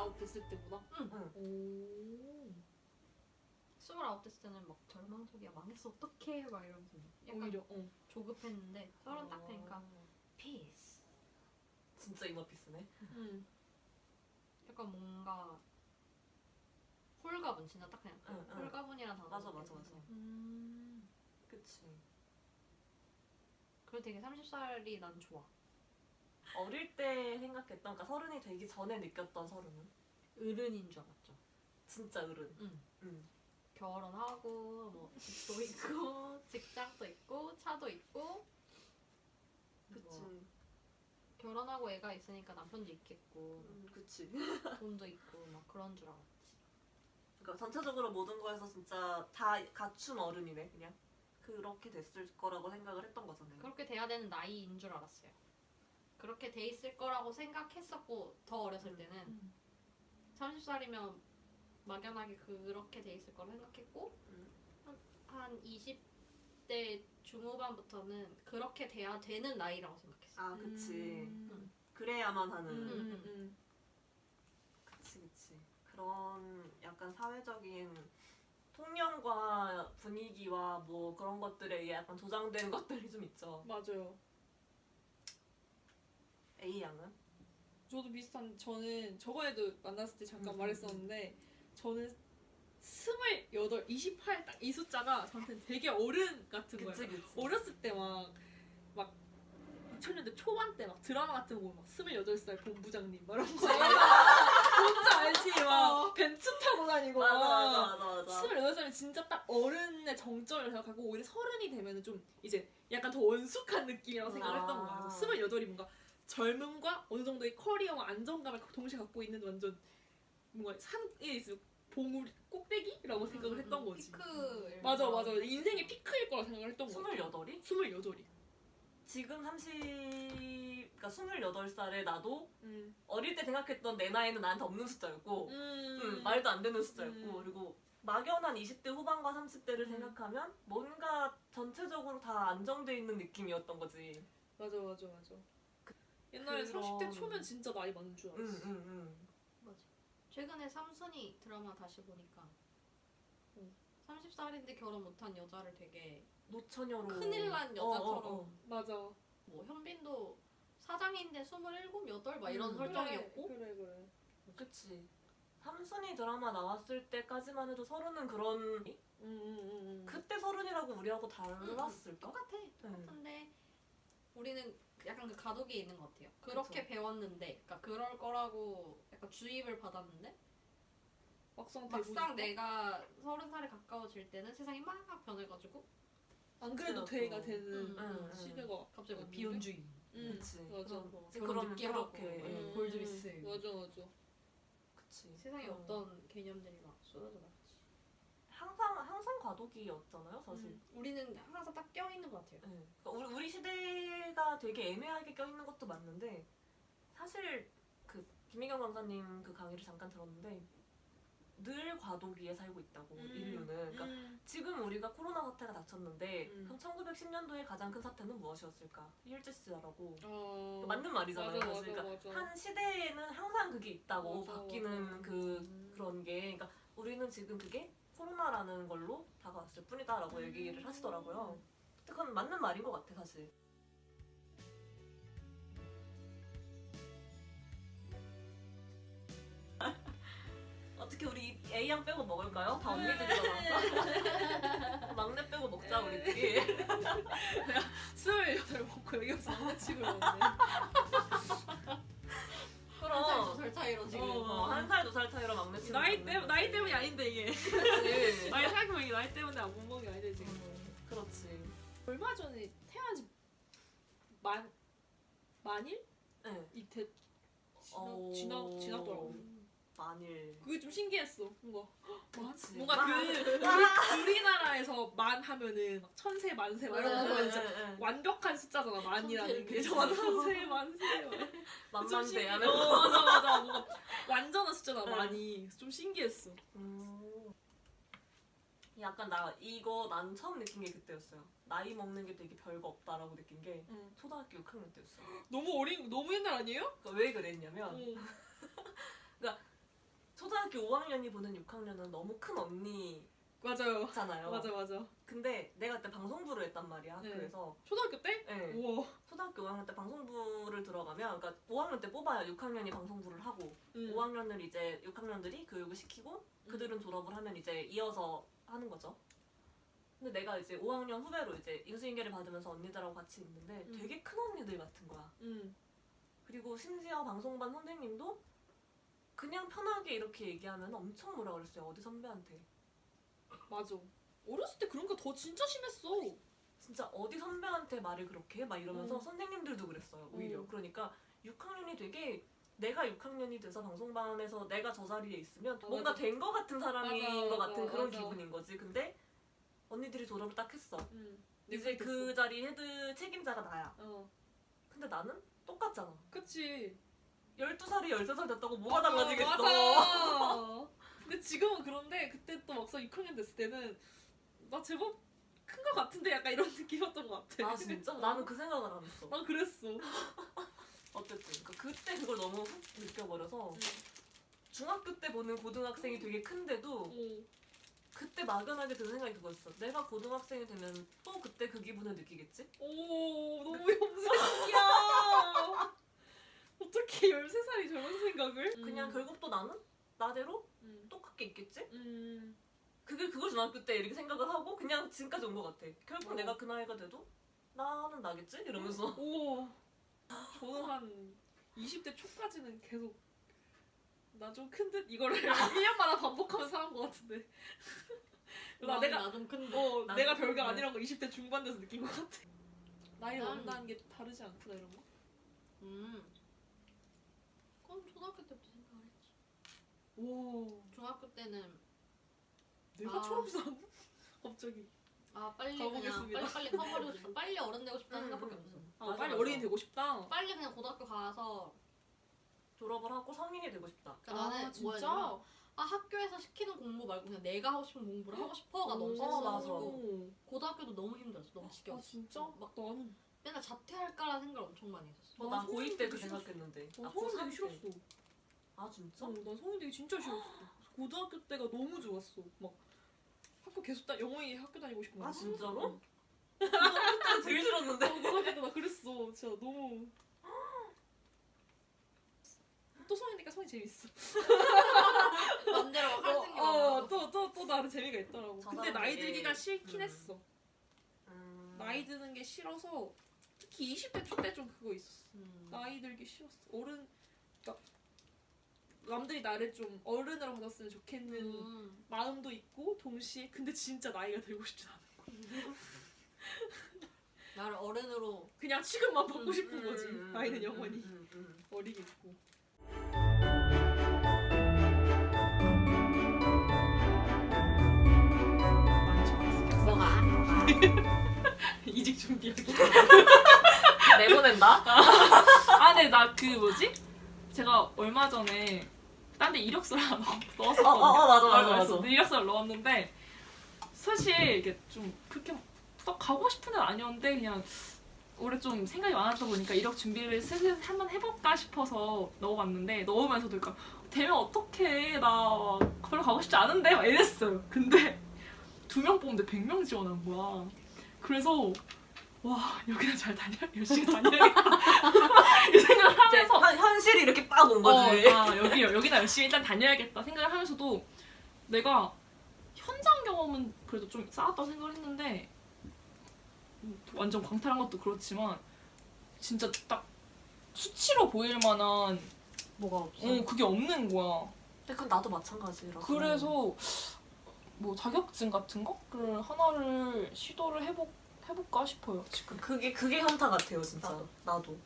스물아홉 됐을 때보다. 응. 오. 스물아홉 됐을 때는 막 절망적이야 망했어 어떡해 막 이러면서 약간 오히려 어. 조급했는데 서른 딱 어. 되니까 피스 진짜 inner peace네. 음. 약간 뭔가 홀가분 진짜 딱 그냥 응, 응. 홀가분이란 단어 맞아, 맞아, 맞아. 음. 그치. 그리고 되게 30살이 난 좋아 어릴 때 생각했던, 그러니까 서른이 되기 전에 느꼈던 서른은 어른인 줄 알았죠 진짜 어른. 응. 응. 결혼하고 뭐 집도 있고 직장도 있고 차도 있고 그치. 뭐 결혼하고 애가 있으니까 남편도 있겠고 음, 그치. 돈도 있고 막 그런 줄 알았지 그러니까 전체적으로 모든 거에서 진짜 다 갖춘 어른이네, 그냥. 그렇게 됐을 거라고 생각을 했던 거잖아요. 그렇게 돼야 되는 나이인 줄 알았어요 그렇게 돼 있을 거라고 생각했었고 더 어렸을 음. 때는 음. 30살이면 막연하게 그렇게 돼 있을 거라 생각했고 음. 한, 한 20대 중후반부터는 그렇게 돼야 되는 나이라고 생각했어요 아, 그치. 음. 그래야만 하는. 음. 음. 음. 음. 그치, 그치. 그런 약간 사회적인 통념과 분위기와 뭐 그런 것들에 의해 약간 조장된 것들이 좀 있죠. 맞아요. A 양은? 저도 비슷한 저는 저번에도 만났을 때 잠깐 음, 말했었는데 저는 스물여덟, 28딱이 숫자가 저한테는 되게 어른 같은 거예요. 그치, 그치. 어렸을 때 막 막 2000년대 초반 때 막 드라마 같은 거 보면 막 28살 본부장님 막 이런 거 뭔지 알지? 막 벤츠 타고 다니고 맞아, 막 맞아, 맞아, 맞아. 28살이 진짜 딱 어른의 정점을 생각하고 오히려 서른이 되면은 좀 이제 약간 더 원숙한 느낌이라고 생각을 했던 아. 거야. 28이 뭔가 젊음과 어느 정도의 커리어와 안정감을 동시에 갖고 있는 완전 뭔가 산에 있을 봉우리 꼭대기라고 생각을 음, 했던 음, 거지. 피크 맞아 맞아 인생의 피크일 거라 생각을 했던 거야. 스물여덟이? 28이. 지금 30, 그러니까 28살에 나도 음. 어릴 때 생각했던 내 나이는 나한테 없는 숫자였고, 음. 음, 말도 안 되는 숫자였고, 음. 그리고 막연한 20대 후반과 30대를 음. 생각하면 뭔가 전체적으로 다 안정돼 있는 느낌이었던 거지. 맞아 맞아 맞아. 옛날에 그런- 30대 초면 진짜 나이 많은 줄 응, 알았어. 응, 응. 맞아. 최근에 삼순이 드라마 다시 보니까 응. 30살인데 결혼 못한 여자를 되게 노처녀로. 큰일 난 어, 여자처럼 어, 어. 맞아. 뭐 현빈도 사장인데 27, 8막 이런 음. 설정이었고 그래 그래. 그치. 삼순이 드라마 나왔을 때까지만 해도 서른은 그런 음, 음, 음, 음. 그때 서른이라고 우리하고 달랐을까? 똑같아. 똑같은데 우리는 약간 그 가독이 있는 것 같아요. 그렇게 배웠는데, 그러니까 그럴 거라고 약간 주입을 받았는데 막상 막상 내가 서른 살에 가까워질 때는 세상이 막 변해가지고 안 그래도 그치, 돼가 또. 되는 음, 음, 시대가 갑자기 뭐 왔는데? 비혼주의, 음, 그치. 맞아. 뭐 그런 결혼 늦게 하고, 그렇게, 음, 음. 골드리스. 맞아 맞아. 그치. 세상에 어. 어떤 개념들이 막 쏟아져 나왔지. 항상 항상 과도기였잖아요, 사실. 음, 우리는 항상 딱 껴있는 것 같아요. 네. 그러니까 우리, 우리 시대가 되게 애매하게 껴있는 것도 맞는데 사실 그 김민경 강사님 그 강의를 잠깐 들었는데 늘 과도기에 살고 있다고 음. 인류는 그러니까 음. 지금 우리가 코로나 사태가 닥쳤는데 음. 그럼 1910년도에 가장 큰 사태는 무엇이었을까? 일제시대라고 어. 맞는 말이잖아요. 맞아. 맞아, 그러니까 맞아. 한 시대에는 항상 그게 있다고 바뀌는. 그 음. 그런 게 그러니까 우리는 지금 그게 코로나라는 걸로 다가왔을 뿐이다라고 음. 얘기를 하시더라고요. 그건 맞는 말인 것 같아 사실. 어떻게 우리 A양 빼고 먹을까요? 다 언니들이잖아. 막내 빼고 먹자 우리끼리. 스물여덟 먹고 여기 와서 장난치고 이러네. 한 살, 그럼 두살 차이로 지금. 어, 한살 두 살 차이로 막내 치는 나이 때 나이 때문이 아닌데 이게. 그치. 나이 생각해보면 이게 나이 때문에 안못 먹는 게 아닌데 지금. 그렇지. 얼마 전에 태어난 지만 만일 네. 이태 지나 어. 지나 지났더라고. 만일. 그게 좀 신기했어. 뭔가. 뭔가 만. 그 우리, 우리 나라에서 만 하면은 막 천세 만세 막 이런 거 네, 진짜. 완벽한 숫자잖아 만이라는 게 천세 만세 만만세 하면. 어 맞아 맞아 뭔가 완전한 숫자다 네. 많이 좀 신기했어. 음. 약간 나 이거 난 처음 느낀 게 그때였어요. 나이 먹는 게 되게 별거 없다라고 느낀 게 응. 초등학교 6학년 때였어요. 너무 어린 너무 옛날 아니에요? 그러니까 왜 그랬냐면 응. 초등학교 5학년이 보는 6학년은 너무 큰 언니잖아요. 맞아요. 맞아 맞아. 근데 내가 그때 방송부를 했단 말이야. 네. 그래서 초등학교 때? 네. 우와. 초등학교 5학년 때 방송부를 들어가면 그러니까 5학년 때 뽑아야 6학년이 방송부를 하고 음. 5학년을 이제 6학년들이 교육을 시키고 그들은 졸업을 하면 이제 이어서 하는 거죠. 근데 내가 이제 5학년 후배로 이제 인수인계를 받으면서 언니들하고 같이 있는데 음. 되게 큰 언니들 같은 거야. 음. 그리고 심지어 방송반 선생님도 그냥 편하게 이렇게 얘기하면 엄청 뭐라 그랬어요. 어디 선배한테. 맞아. 어렸을 때 그런 거 더 진짜 심했어. 진짜 어디 선배한테 말을 그렇게 해? 막 이러면서 음. 선생님들도 그랬어요. 오히려. 음. 그러니까 6학년이 되게 내가 6학년이 돼서 방송반에서 내가 저 자리에 있으면 아, 뭔가 맞아. 된거 같은 사람인 맞아, 것 맞아, 같은 그런 맞아. 기분인 거지. 근데 언니들이 졸업을 딱 했어. 음. 이제 그 자리 헤드 책임자가 나야. 어. 근데 나는 똑같잖아. 그치. 12살이 13살 됐다고 뭐가 맞아, 달라지겠어. 맞아. 근데 지금은 그런데 그때 또 막상 6학년 됐을 때는 나 제법 큰거 같은데 약간 이런 느낌이었던 것 같아. 아 진짜? 나는 그 생각을 안 했어. 난 그랬어. 어쨌든 그러니까 그때 그걸 너무 훅 느껴버려서 응. 중학교 때 보는 고등학생이 되게 큰데도 어. 그때 막연하게 드는 생각이 그거였어. 내가 고등학생이 되면 또 그때 그 기분을 느끼겠지? 오 너무 염색이야. 어떻게 13살이 저런 생각을? 그냥 결국 또 나는 나대로 음. 똑같게 있겠지? 음. 그게 그걸 중학교 때 이렇게 생각을 하고 그냥 지금까지 온 것 같아. 결국 어. 내가 그 나이가 돼도 나는 나겠지? 이러면서 오. 저는 한 20대 초까지는 계속 나 좀 큰 듯 이거를 1년마다 반복하면서 살은 것 같은데. 나 내가 나좀 큰데. 어 내가 별거. 아니란 거 20대 중반 돼서 느낀 것 같아. 나이를 난- 먹는다는 게 다르지 않구나 이런 거. 음. 그건 초등학교 때부터 생각을 했지. 와 중학교 때는 내가 아. 초록산 갑자기. 아 빨리 가보겠습니다. 그냥 빨리 빨리 커버리고 싶다. 빨리 어른 되고 싶다는 음, 생각밖에 음, 없어. 음. 아 맞아, 빨리 맞아. 어린이 되고 싶다. 빨리 그냥 고등학교 가서 졸업을 하고 성인이 되고 싶다. 그러니까 나는 아 뭐였냐면 진짜? 아 학교에서 시키는 공부 말고 그냥 내가 하고 싶은 공부를 하고 싶어가 너무 오, 셌어가지고 고등학교도 너무 힘들었어. 너무 아 지겨웠어. 진짜? 막 나는 맨날 자퇴할까라는 생각을 엄청 많이 했었어. 어, 나난 고2 때그 성인 되기 생각했는데. 어, 아, 성인 되기 고3 때. 싫었어. 아 진짜? 어, 난 성인 되기 진짜 싫었어. 고등학교 때가 너무 좋았어. 막 학교 계속 다 영어이 학교 다니고 싶고. 아 막. 진짜로? 고등학교 때 제일 싫었는데. 어, 고등학교 때 나 그랬어. 진짜 너무. 또 성인이니까 성이 재밌어. 맘대로 할수 있는 게 어. 또, 또, 또 나름 재미가 있더라고. 저 근데 나이 들기가 싫긴 음. 했어. 음. 나이 드는 게 싫어서 특히 20대 초때 좀 그거 있었어. 음. 나이 들기 싫었어. 어른, 그러니까 남들이 나를 좀 어른으로 받았으면 좋겠는 음. 마음도 있고 동시에 근데 진짜 나이가 들고 싶진 않아. 나를 어른으로 그냥 지금만 받고 음, 싶은 거지. 음, 음, 나이는 음, 영원히 음, 음. 어리게 있고. 뭐가? 이직 준비하기. 내보낸다? 아, 근데 나 그 뭐지? 제가 얼마 전에 딴 데 이력서를 하나 넣었었거든요. 어, 어, 어, 맞아, 맞아, 그래서 맞아. 이력서를 넣었는데 사실 이게 좀 그렇게 딱 가고 싶은 데는 아니었는데 그냥 올해 좀 생각이 많았다 보니까 이력 준비를 슬슬 한번 해볼까 싶어서 넣어봤는데 넣으면서도 그러니까 되면 어떡해 나 별로 가고 싶지 않은데 막 이랬어요. 근데 두 명 뽑는데 100명 지원한 거야. 그래서 와 여기는 잘 다녀 열심히 다녀야겠다 이 생각을 하면서 현, 현실이 이렇게 빡 온 거지. 어, 아 여기 여기다 열심히 일단 다녀야겠다 생각을 하면서도 내가 현장 경험은 그래도 좀 쌓았다고 생각을 했는데 음, 완전 광탈한 것도 그렇지만 진짜 딱 수치로 보일 만한 뭐가 없어? 어 그게 없는 거야. 근데 그건 나도 마찬가지라서. 그래서 뭐 자격증 같은 거를 하나를 시도를 해보 해볼까 싶어요 지금. 그게 그게 현타 같아요 진짜. 나도. 나도.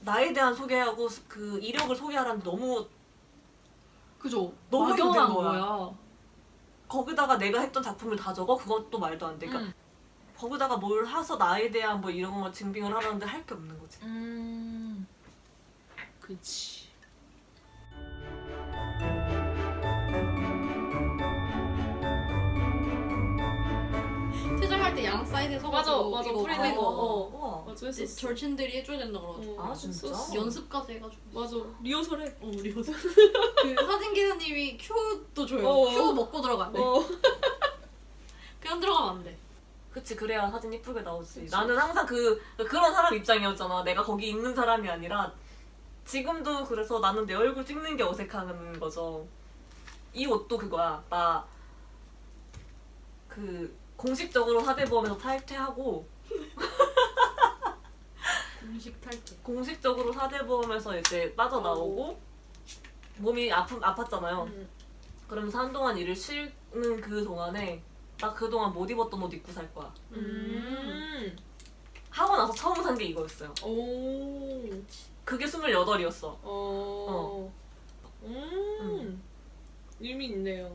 나에 대한 소개하고 그 이력을 소개하라는 너무 그죠? 너무 힘든 막연한 거야. 거기다가 내가 했던 작품을 다 적어 그것도 말도 안 돼. 그러니까 음. 거기다가 뭘 해서 나에 대한 뭐 이런 거 증빙을 하라는데 할 게 없는 거지. 음. 퇴 사이즈 프리사이드에 맞아, 서가지고 맞아, 이거 프리사이드. 그거 어. 우와. 맞아 했었어. 절친들이 해줘야 된다 그래가지고 아, 진짜? 연습까지 해가지고 맞아 리허설 해. 어 리허설 그 사진 기사님이 큐도 줘요 어. 큐 먹고 돼 어. 그냥 들어가면 안돼 그치 그래야 사진 예쁘게 나오지. 그치. 나는 항상 그 그런 사람 입장이었잖아. 내가 거기 있는 사람이 아니라 지금도 그래서 나는 내 얼굴 찍는 게 어색한 거죠. 이 옷도 그거야. 나 그 공식적으로 사대보험에서 탈퇴하고 음식 탈때 공식적으로 사대보험에서 이제 빠져나오고 몸이 아프, 아팠잖아요. 음. 그러면서 한동안 일을 쉬는 그 동안에 나 그동안 못 입었던 옷 입고 살 거야. 음. 하고 나서 처음 산 게 이거였어요. 오. 그게 28이었어. 어. 음. 의미 있네요.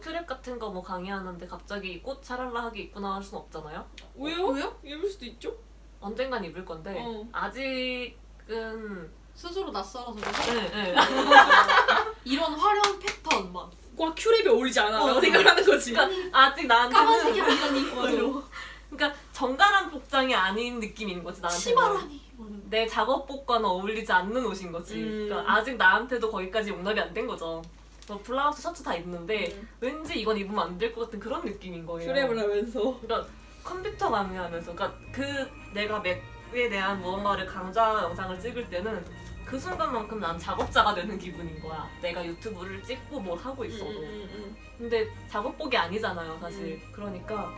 큐랩 같은 거 뭐 강의하는데 갑자기 꽃 샤랄라 하게 입고 나갈 순 없잖아요? 왜요? 왜요? 입을 수도 있죠. 언젠간 입을 건데 어. 아직은 스스로 낯설어서 그래서 네, 네. 이런 화려한 패턴 막과 큐랩에 어울리지 않아. 어. 라고 생각하는 거지. 그러니까 아직 나한테는 까만색이 아니라니 맞아. 그러니까 정갈한 복장이 아닌 느낌인 거지 나한테는 치마라니 내 작업복과는 어울리지 않는 옷인 거지 음. 그러니까 아직 나한테도 거기까지 용납이 안 된 거죠 뭐 블라우스 셔츠 다 입는데 음. 왠지 이건 입으면 안 될 것 같은 그런 느낌인 거예요 큐랩을 하면서. 그러니까 컴퓨터 강의하면서 그러니까 그 내가 맥에 대한 무언가를 강좌 영상을 찍을 때는 그 순간만큼 난 작업자가 되는 기분인 거야. 내가 유튜브를 찍고 뭐 하고 있어도. 음, 음, 음. 근데 작업복이 아니잖아요, 사실. 그러니까